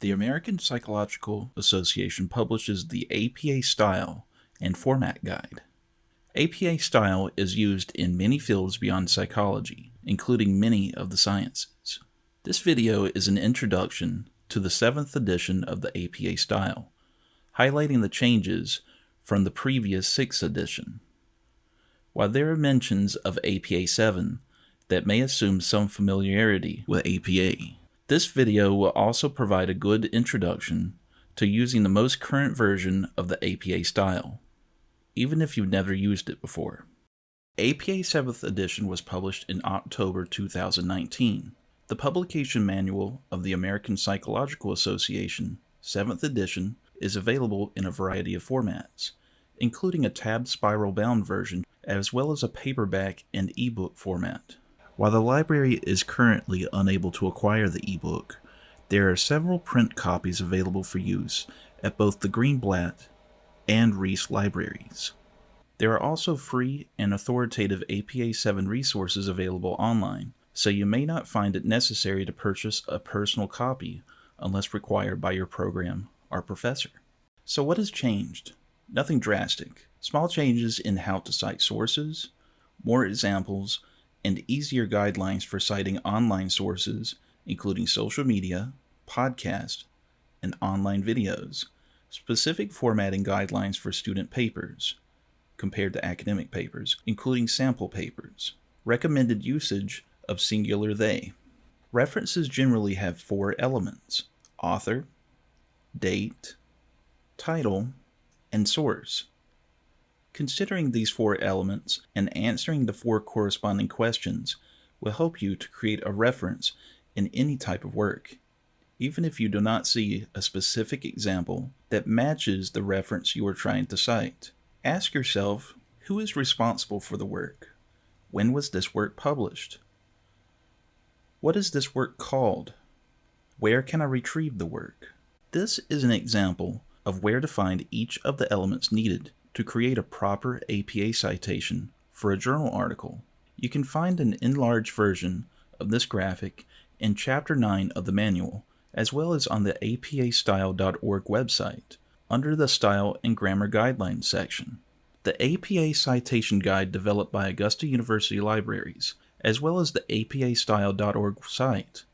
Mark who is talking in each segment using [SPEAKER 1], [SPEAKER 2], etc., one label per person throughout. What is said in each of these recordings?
[SPEAKER 1] The American Psychological Association publishes the APA Style and Format Guide. APA Style is used in many fields beyond psychology, including many of the sciences. This video is an introduction to the 7th edition of the APA Style, highlighting the changes from the previous 6th edition. While there are mentions of APA 7 that may assume some familiarity with APA, this video will also provide a good introduction to using the most current version of the APA style, even if you've never used it before. APA 7th edition was published in October 2019. The publication manual of the American Psychological Association 7th edition is available in a variety of formats, including a tabbed spiral bound version as well as a paperback and ebook format. While the library is currently unable to acquire the ebook, there are several print copies available for use at both the Greenblatt and Reese libraries. There are also free and authoritative APA 7 resources available online, so you may not find it necessary to purchase a personal copy unless required by your program or professor. So what has changed? Nothing drastic. Small changes in how to cite sources, more examples, and easier guidelines for citing online sources, including social media, podcast, and online videos, specific formatting guidelines for student papers, compared to academic papers, including sample papers, recommended usage of singular they. References generally have four elements author, date, title, and source. Considering these four elements and answering the four corresponding questions will help you to create a reference in any type of work, even if you do not see a specific example that matches the reference you are trying to cite. Ask yourself, who is responsible for the work? When was this work published? What is this work called? Where can I retrieve the work? This is an example of where to find each of the elements needed to create a proper APA citation for a journal article. You can find an enlarged version of this graphic in Chapter 9 of the manual, as well as on the apastyle.org website, under the Style and Grammar Guidelines section. The APA Citation Guide developed by Augusta University Libraries, as well as the apastyle.org site,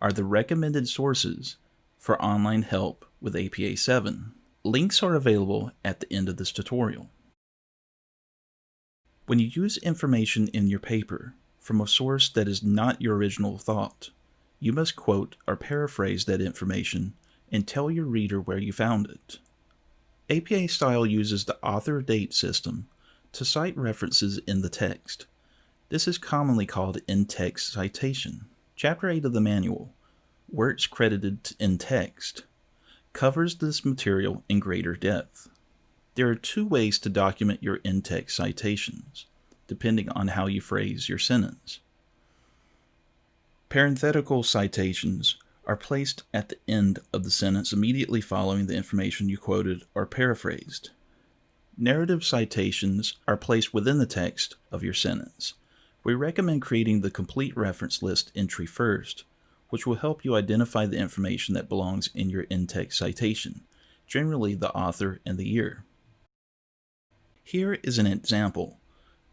[SPEAKER 1] are the recommended sources for online help with APA 7. Links are available at the end of this tutorial. When you use information in your paper from a source that is not your original thought, you must quote or paraphrase that information and tell your reader where you found it. APA Style uses the author date system to cite references in the text. This is commonly called in-text citation. Chapter 8 of the manual, Works Credited in Text, covers this material in greater depth. There are two ways to document your in-text citations, depending on how you phrase your sentence. Parenthetical citations are placed at the end of the sentence immediately following the information you quoted or paraphrased. Narrative citations are placed within the text of your sentence. We recommend creating the complete reference list entry first, which will help you identify the information that belongs in your in-text citation, generally the author and the year. Here is an example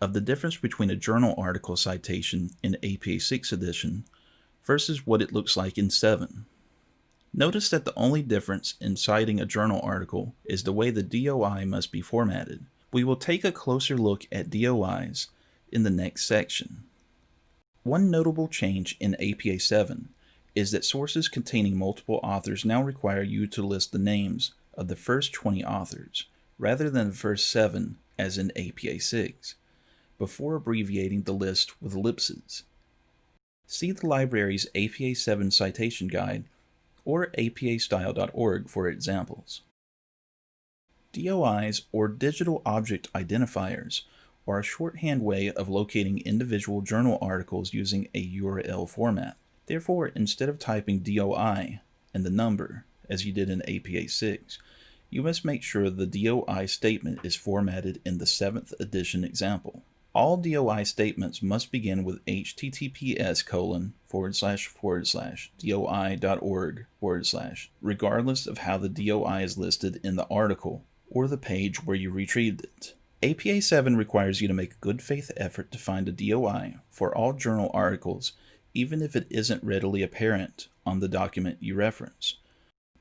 [SPEAKER 1] of the difference between a journal article citation in APA 6 edition versus what it looks like in 7. Notice that the only difference in citing a journal article is the way the DOI must be formatted. We will take a closer look at DOIs in the next section. One notable change in APA 7 is that sources containing multiple authors now require you to list the names of the first 20 authors, rather than the first 7 as in APA 6, before abbreviating the list with ellipses. See the library's APA 7 citation guide or apastyle.org for examples. DOIs, or Digital Object Identifiers, are a shorthand way of locating individual journal articles using a URL format. Therefore, instead of typing DOI and the number, as you did in APA 6, you must make sure the DOI statement is formatted in the 7th edition example. All DOI statements must begin with https colon forward slash forward slash doi.org forward slash, regardless of how the DOI is listed in the article or the page where you retrieved it. APA 7 requires you to make a good faith effort to find a DOI for all journal articles, even if it isn't readily apparent on the document you reference.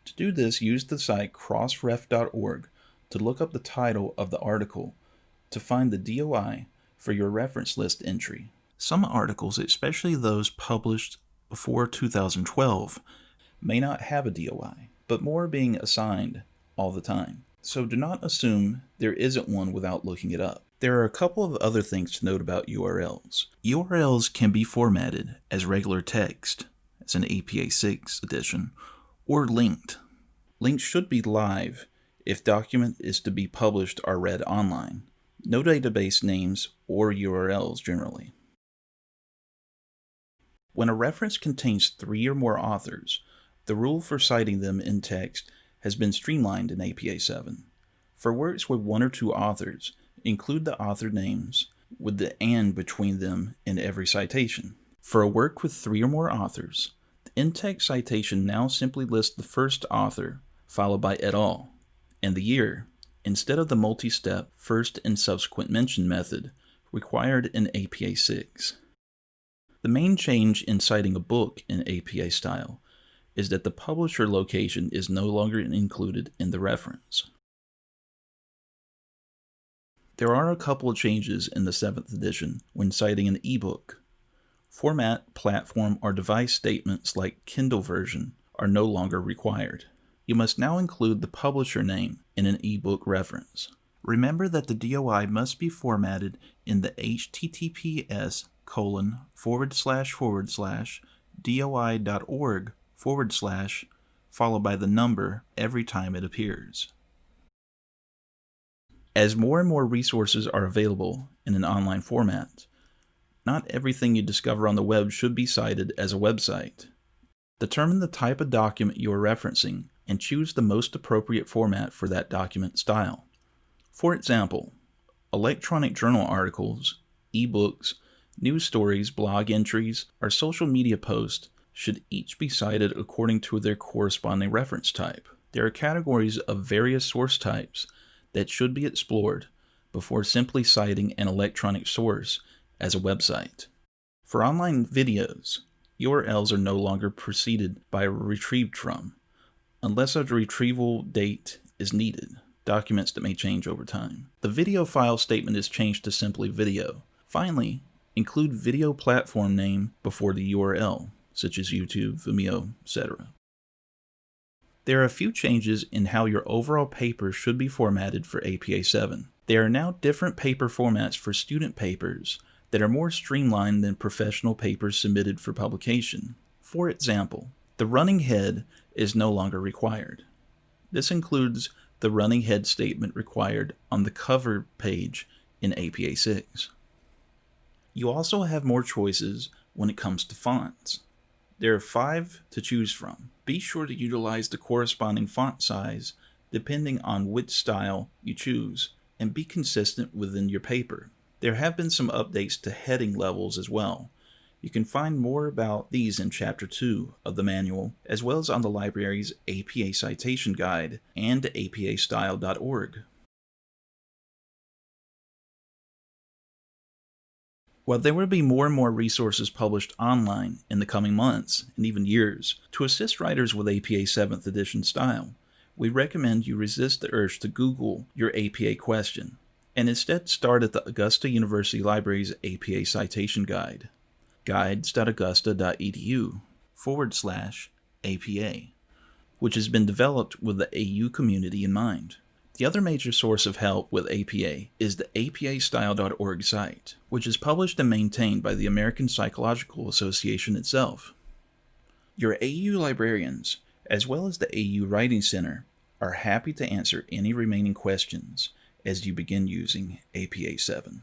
[SPEAKER 1] To do this, use the site crossref.org to look up the title of the article to find the DOI for your reference list entry. Some articles, especially those published before 2012, may not have a DOI, but more are being assigned all the time. So do not assume there isn't one without looking it up. There are a couple of other things to note about URLs. URLs can be formatted as regular text, as an APA 6 edition, or linked. Links should be live if document is to be published or read online no database names or URLs generally. When a reference contains three or more authors, the rule for citing them in text has been streamlined in APA 7. For works with one or two authors, include the author names with the AND between them in every citation. For a work with three or more authors, the in-text citation now simply lists the first author, followed by et al., and the year, instead of the multi-step first and subsequent mention method required in APA 6. The main change in citing a book in APA style is that the publisher location is no longer included in the reference. There are a couple of changes in the 7th edition when citing an ebook. Format, platform, or device statements like Kindle version are no longer required you must now include the publisher name in an ebook reference. Remember that the DOI must be formatted in the https colon forward slash forward slash doi.org forward slash followed by the number every time it appears. As more and more resources are available in an online format, not everything you discover on the web should be cited as a website. Determine the type of document you are referencing and choose the most appropriate format for that document style. For example, electronic journal articles, ebooks, news stories, blog entries, or social media posts should each be cited according to their corresponding reference type. There are categories of various source types that should be explored before simply citing an electronic source as a website. For online videos, URLs are no longer preceded by retrieved from unless a retrieval date is needed, documents that may change over time. The video file statement is changed to simply video. Finally, include video platform name before the URL, such as YouTube, Vimeo, etc. There are a few changes in how your overall paper should be formatted for APA 7. There are now different paper formats for student papers that are more streamlined than professional papers submitted for publication. For example, the running head is no longer required. This includes the running head statement required on the cover page in APA 6. You also have more choices when it comes to fonts. There are five to choose from. Be sure to utilize the corresponding font size depending on which style you choose and be consistent within your paper. There have been some updates to heading levels as well, you can find more about these in Chapter 2 of the manual, as well as on the library's APA Citation Guide and apastyle.org. While there will be more and more resources published online in the coming months and even years to assist writers with APA 7th edition style, we recommend you resist the urge to Google your APA question and instead start at the Augusta University Library's APA Citation Guide guides.augusta.edu forward slash APA, which has been developed with the AU community in mind. The other major source of help with APA is the apastyle.org site, which is published and maintained by the American Psychological Association itself. Your AU librarians, as well as the AU Writing Center, are happy to answer any remaining questions as you begin using APA 7.